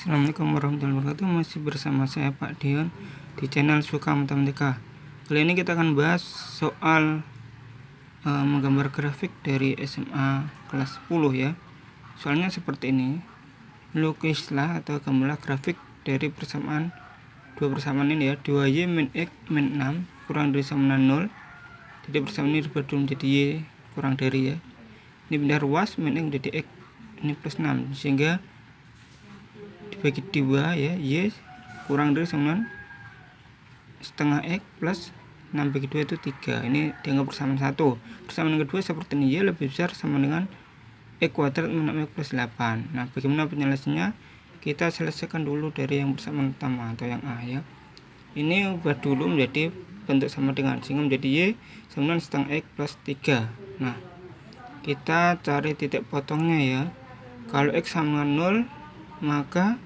Assalamualaikum warahmatullahi wabarakatuh. Masih bersama saya Pak Dion Di channel Suka Matematika Kali ini kita akan bahas soal uh, Menggambar grafik dari SMA kelas 10 ya. Soalnya seperti ini. Lukislah atau gambarlah grafik dari persamaan Dua persamaan ini ya. 2Y min X min 6 kurang dari sama 0 Jadi persamaan ini berubah menjadi Y kurang dari ya. Ini pindah ruas min X menjadi X. Ini plus 6 sehingga dibagi dua ya y kurang dari sama setengah x plus 6 bagi 2 itu 3 ini dianggap persamaan satu. Persamaan kedua seperti ini y lebih besar sama dengan x kuadrat minus x plus 8 nah bagaimana penyelesaiannya kita selesaikan dulu dari yang persamaan pertama atau yang A ya. Ini ubah dulu menjadi bentuk sama dengan sehingga menjadi y sama dengan setengah x plus 3 nah kita cari titik potongnya ya. Kalau x sama 0 maka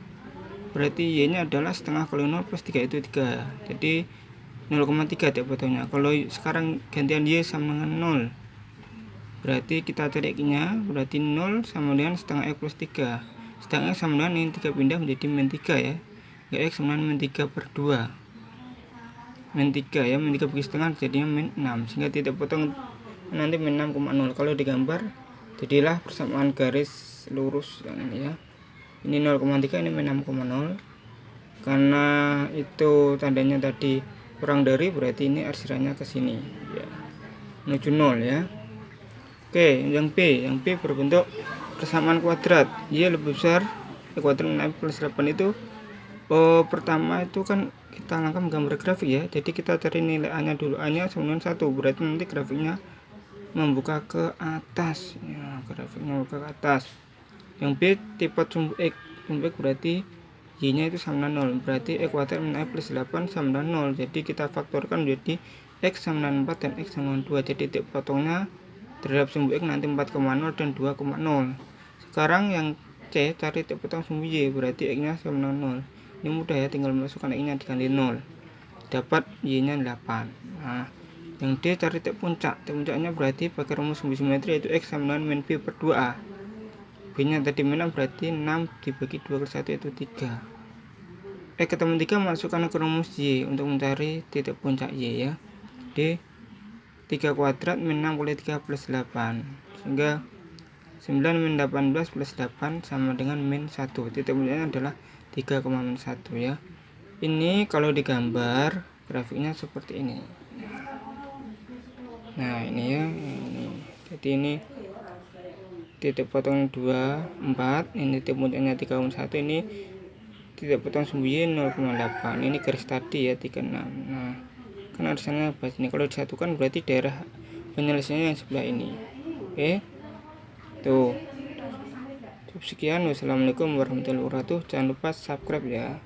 berarti y nya adalah setengah kali 0 plus 3 itu 3 jadi 0,3 tiap potongnya kalau sekarang gantian y sama dengan 0 berarti kita cari x nya berarti 0 sama dengan setengah x plus 3 setengah x sama dengan ini 3 pindah menjadi min 3 ya. Ya x sama dengan min 3 per 2 min 3 ya min 3 bagi setengah jadinya min 6 sehingga titik potong nanti min 6,0 kalau digambar jadilah persamaan garis lurus yang ini ya ini 0,3 ini 6,0 karena itu tandanya tadi kurang dari berarti ini arsirannya ke sini. Ya. Menuju 0 ya. Oke yang B. Yang B berbentuk persamaan kuadrat. Y lebih besar y kuadrat min plus 8 itu. Oh, pertama itu kan kita langkah menggambar grafik ya. Jadi kita cari nilai A nya dulu. A nya dengan 1 berarti nanti grafiknya membuka ke atas. Ya grafiknya membuka ke atas yang B tipe sumbu X. Sumbu X berarti Y nya itu sama dengan 0 berarti X kuadrat min X plus 8 sama dengan 0 jadi kita faktorkan menjadi X sama dengan 4 dan X sama dengan 2 jadi titik potongnya terhadap sumbu X nanti 4,0 dan 2,0 sekarang yang C cari titik potong sumbu Y. Berarti X nya sama dengan 0 ini mudah ya tinggal masukkan X nya diganti 0 dapat Y nya 8 nah yang D cari titik puncak. Titik puncaknya berarti pakai rumus sumbu simetri yaitu X sama dengan min B per 2A B nya tadi menang berarti 6 dibagi 2 ke 1 itu 3 eh ketemu 3 masukkan ke rumus Y untuk mencari titik puncak Y ya. D 3 kuadrat min 6 kali 3 plus 8 sehingga 9 min 18 plus 8 sama dengan min 1 titik puncaknya adalah 3, min 1 ya. Ini kalau digambar grafiknya seperti ini. Nah ini ya ini. Jadi ini titik potong 2 4 ini titik puncaknya 3,1 ini titik potong sumbu Y 0,8 ini garis tadi ya 36 nah kan harusnya bahas ini. Kalau disatukan berarti daerah penyelesaiannya yang sebelah ini. Oke? Tuh. Cukup sekian. Wassalamualaikum warahmatullahi wabarakatuh. Jangan lupa subscribe ya